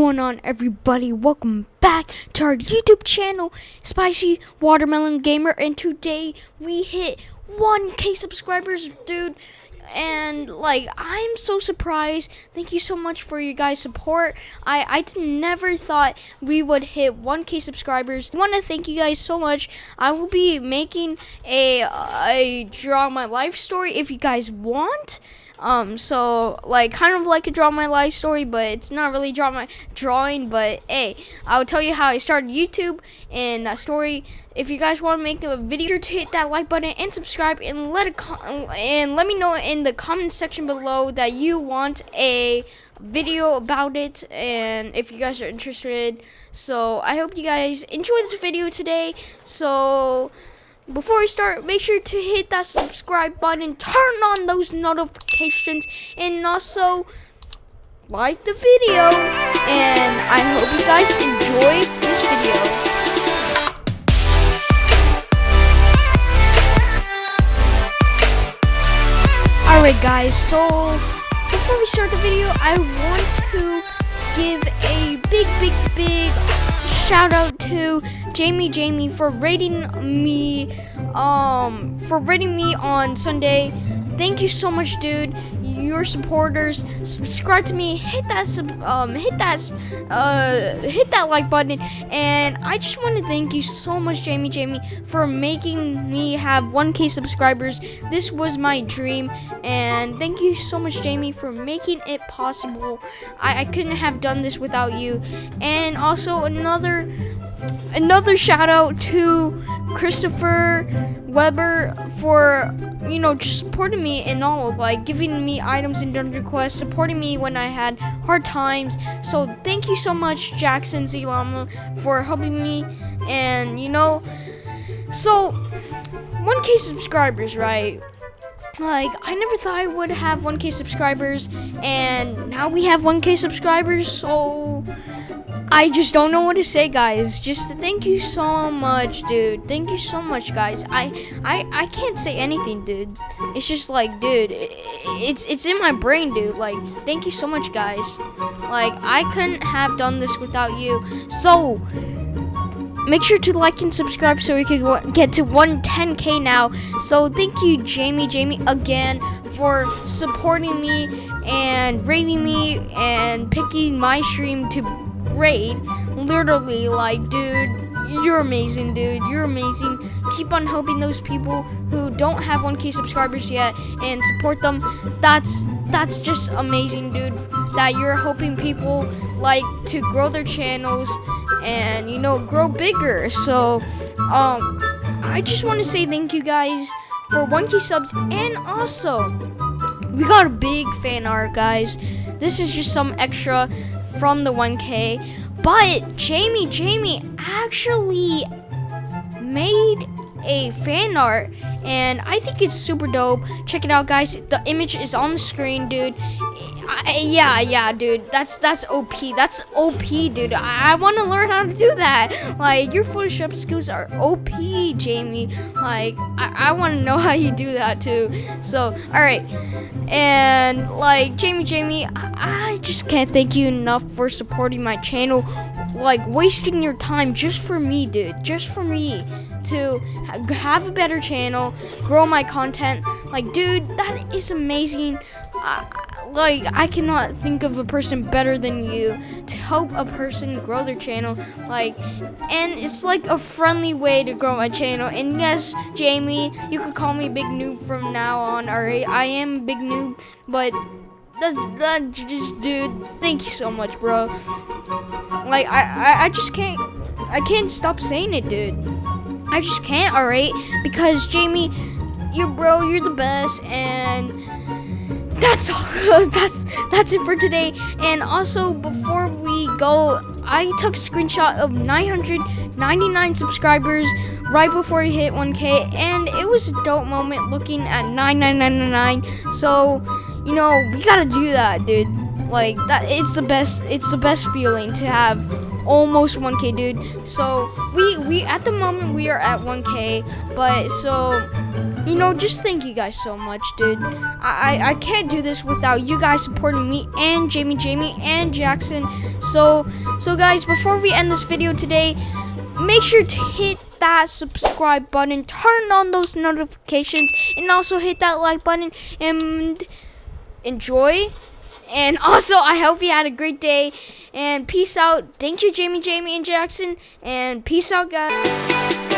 going on, everybody? Welcome back to our YouTube channel, Spicy Watermelon Gamer, and today we hit 1k subscribers, dude. And like, I'm so surprised. Thank you so much for your guys' support. I I never thought we would hit 1k subscribers. I want to thank you guys so much. I will be making a a draw my life story if you guys want. Um, so like kind of like a draw my life story, but it's not really draw my drawing. But hey, I'll tell you how I started YouTube and that story. If you guys want to make a video, to hit that like button and subscribe, and let it and let me know in the comment section below that you want a video about it and if you guys are interested so i hope you guys enjoy this video today so before we start, make sure to hit that subscribe button, turn on those notifications, and also like the video. And I hope you guys enjoy this video. Alright guys, so before we start the video, I want to give a big, big, big shout out to Jamie Jamie for rating me um for rating me on Sunday. Thank you so much, dude. Your supporters, subscribe to me, hit that sub, um hit that uh hit that like button and I just want to thank you so much Jamie Jamie for making me have 1k subscribers. This was my dream and thank you so much Jamie for making it possible. I, I couldn't have done this without you. And also another another shout out to Christopher Weber for you know just supporting me and all like giving me items in Dungeon Quest, supporting me when I had hard times. So thank you so much, Jackson Zilama, for helping me. And you know, so 1K subscribers, right? Like, I never thought I would have 1k subscribers, and now we have 1k subscribers, so I just don't know what to say, guys. Just thank you so much, dude. Thank you so much, guys. I I I can't say anything, dude. It's just like, dude, it's it's in my brain, dude. Like, thank you so much, guys. Like, I couldn't have done this without you. So, make sure to like and subscribe so we can get to 110k now. So, thank you, Jamie, Jamie, again for supporting me and rating me and picking my stream to great. Literally, like, dude, you're amazing, dude. You're amazing. Keep on helping those people who don't have 1K subscribers yet and support them. That's that's just amazing, dude. That you're helping people like to grow their channels and you know grow bigger. So, um, I just want to say thank you guys for 1K subs and also we got a big fan art, guys. This is just some extra from the 1K. But Jamie, Jamie actually made a fan art and I think it's super dope. Check it out, guys. The image is on the screen, dude. I, yeah, yeah, dude. That's that's OP. That's OP, dude. I, I want to learn how to do that. Like your Photoshop skills are OP, Jamie. Like I, I want to know how you do that too. So, all right. And like Jamie, Jamie, I, I just can't thank you enough for supporting my channel. Like wasting your time just for me, dude. Just for me to have a better channel, grow my content. Like, dude, that is amazing. Uh, like, I cannot think of a person better than you to help a person grow their channel. Like, and it's like a friendly way to grow my channel. And yes, Jamie, you could call me Big Noob from now on. Alright, I am Big Noob, but that that just dude thank you so much bro like I, I i just can't i can't stop saying it dude I just can't, alright? Because Jamie, you're bro, you're the best, and that's all. that's that's it for today. And also, before we go, I took a screenshot of 999 subscribers right before we hit 1K, and it was a dope moment looking at 99999. So, you know, we gotta do that, dude. Like that, it's the best. It's the best feeling to have almost 1k dude. So we we at the moment we are at 1k but so you know just thank you guys so much dude. I, I i can't do this without you guys supporting me and jamie jamie and jackson. So so guys before we end this video today make sure to hit that subscribe button turn on those notifications and also hit that like button and enjoy and also, I hope you had a great day. And peace out. Thank you, Jamie, Jamie, and Jackson. And peace out, guys.